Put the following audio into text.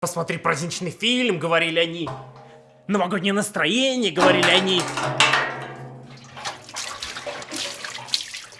Посмотри праздничный фильм, говорили они. Новогоднее настроение, говорили они.